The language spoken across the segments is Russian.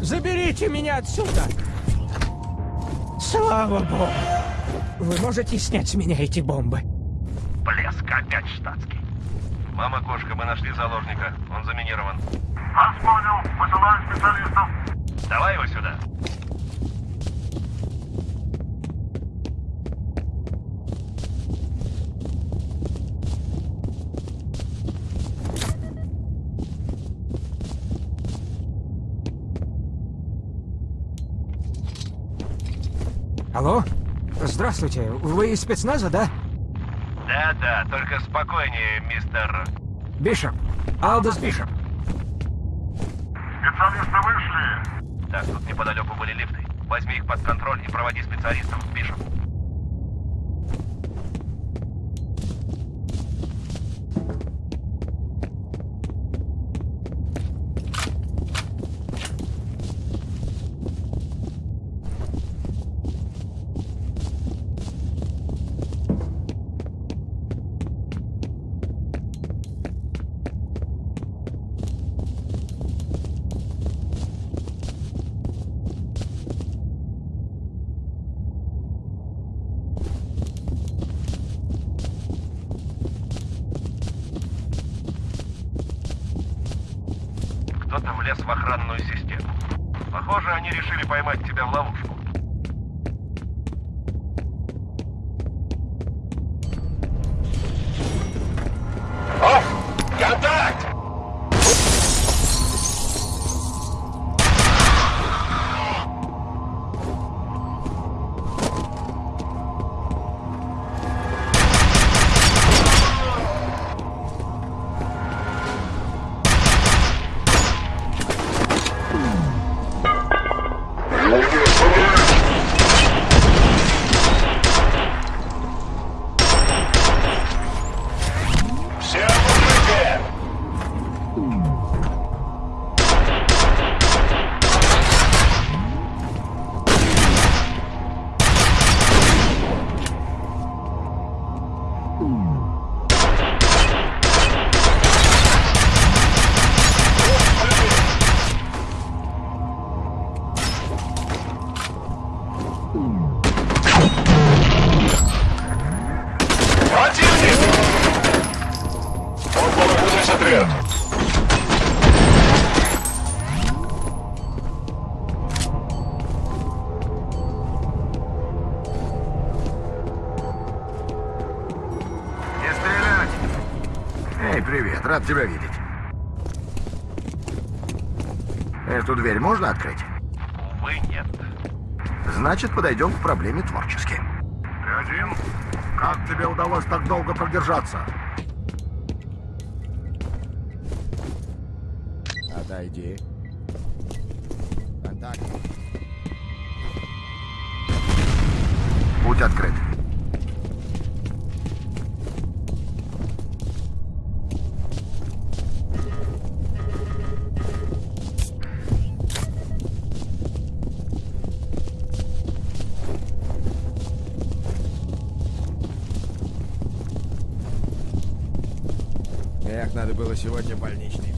Заберите меня отсюда! Слава богу! Вы можете снять с меня эти бомбы? Штатский. Мама кошка, мы нашли заложника. Он заминирован. Вас понял. Высылаю специалистов. Давай его сюда. Алло? Здравствуйте. Вы из спецназа, да? Да-да, только спокойнее, мистер... Бишоп. Алдос Бишоп. Специалисты вышли. Так, тут неподалеку были лифты. Возьми их под контроль и проводи специалистов. Бишоп. Влез в охранную систему. Похоже, они решили поймать тебя в ловушку. Привет. Рад тебя видеть. Эту дверь можно открыть? Увы, нет. Значит, подойдем к проблеме творчески. Ты один? Как тебе удалось так долго продержаться? Отойди. Контакт. Путь открыт. Эх, надо было сегодня больничный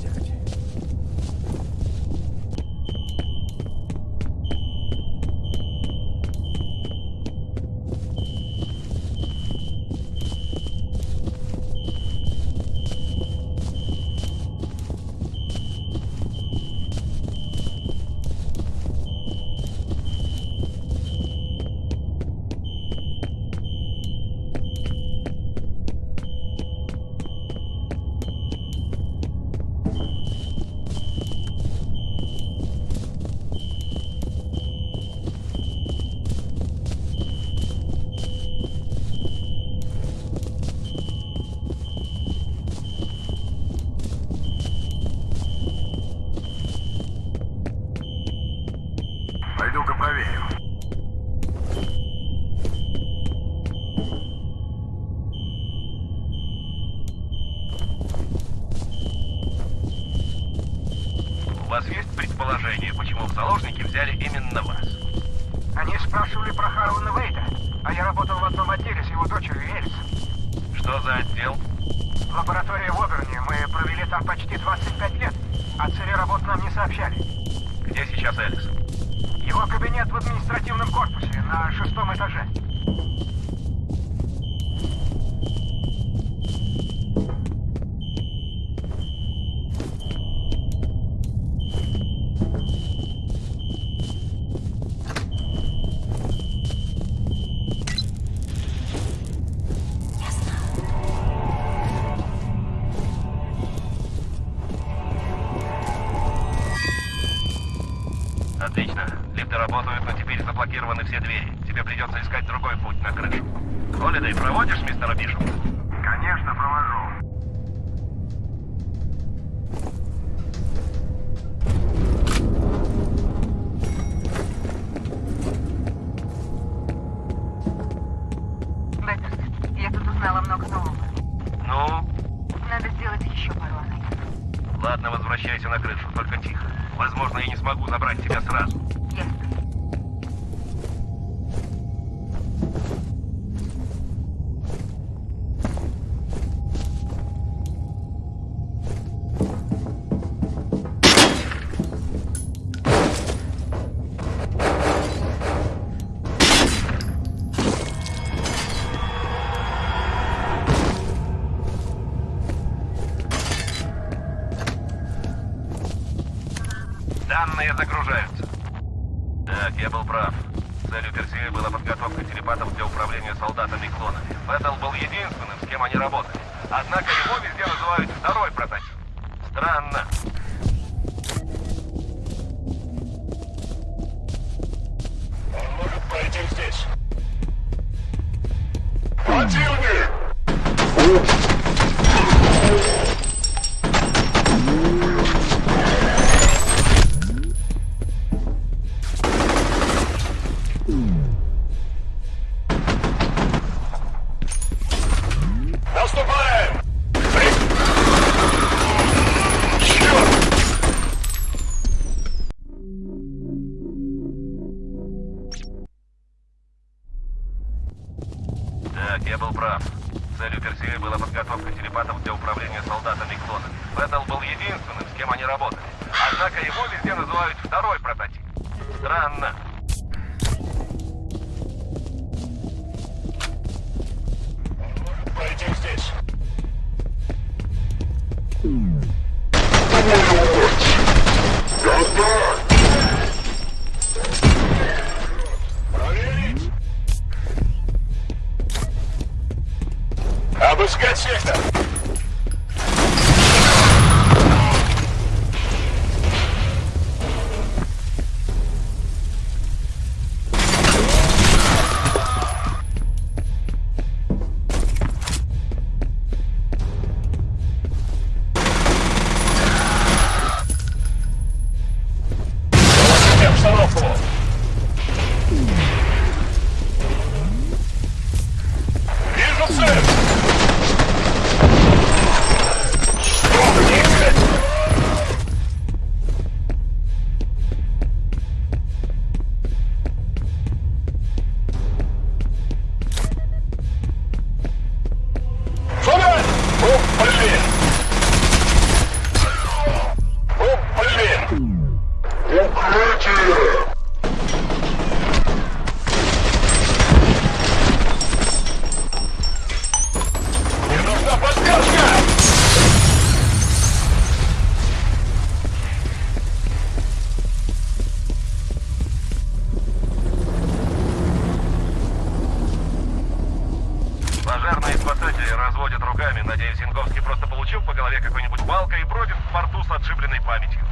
все двери. Тебе придется искать другой путь на крышу. Холидей, проводишь мистера Бишоп? Конечно, провожу. Беттерс, я тут узнала много нового. Ну? Надо сделать еще пару анализов. Ладно, возвращайся на крышу, только тихо. Возможно, я не смогу забрать тебя сразу. Ясно. Надеюсь, Янговский просто получил по голове какой-нибудь палкой и бродит в порту с отшибленной памятью.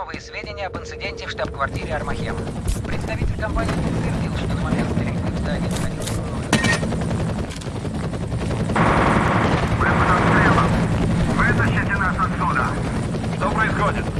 Новые сведения об инциденте в штаб-квартире Армахем. Представитель компании подтвердил, что на момент стрельбы в здании находился. Вытащите нас отсюда. Что происходит?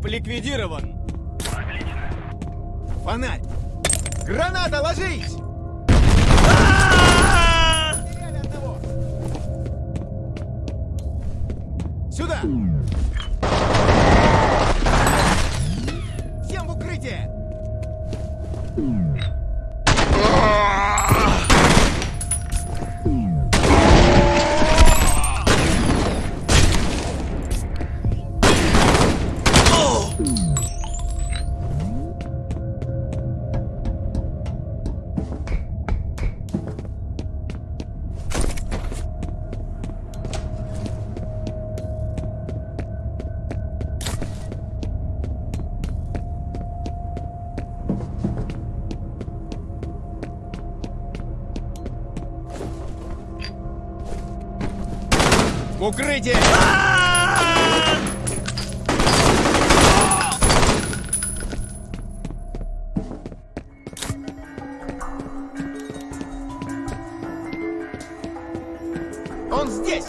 Бишоп ликвидирован. Отлично. Фонарь. Граната, ложись! Укрытие! Он здесь!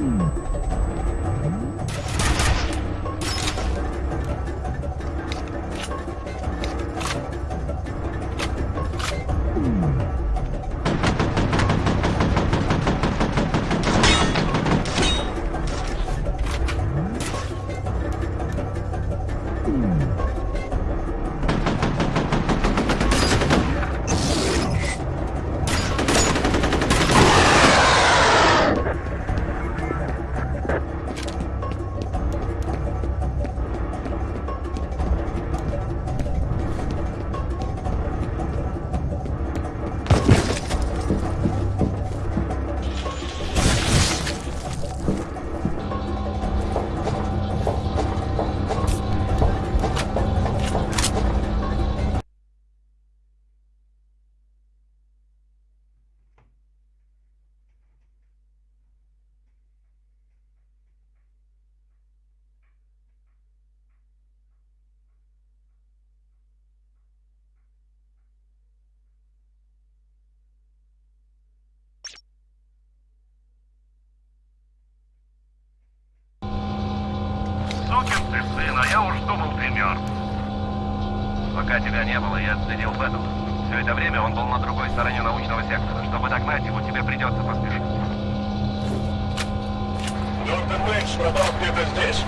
Mm-hmm. Не было, я отследил Бэттл. Все это время он был на другой стороне научного сектора. Чтобы догнать его, тебе придется поспешить. Доктор Мейдж пропал где-то здесь.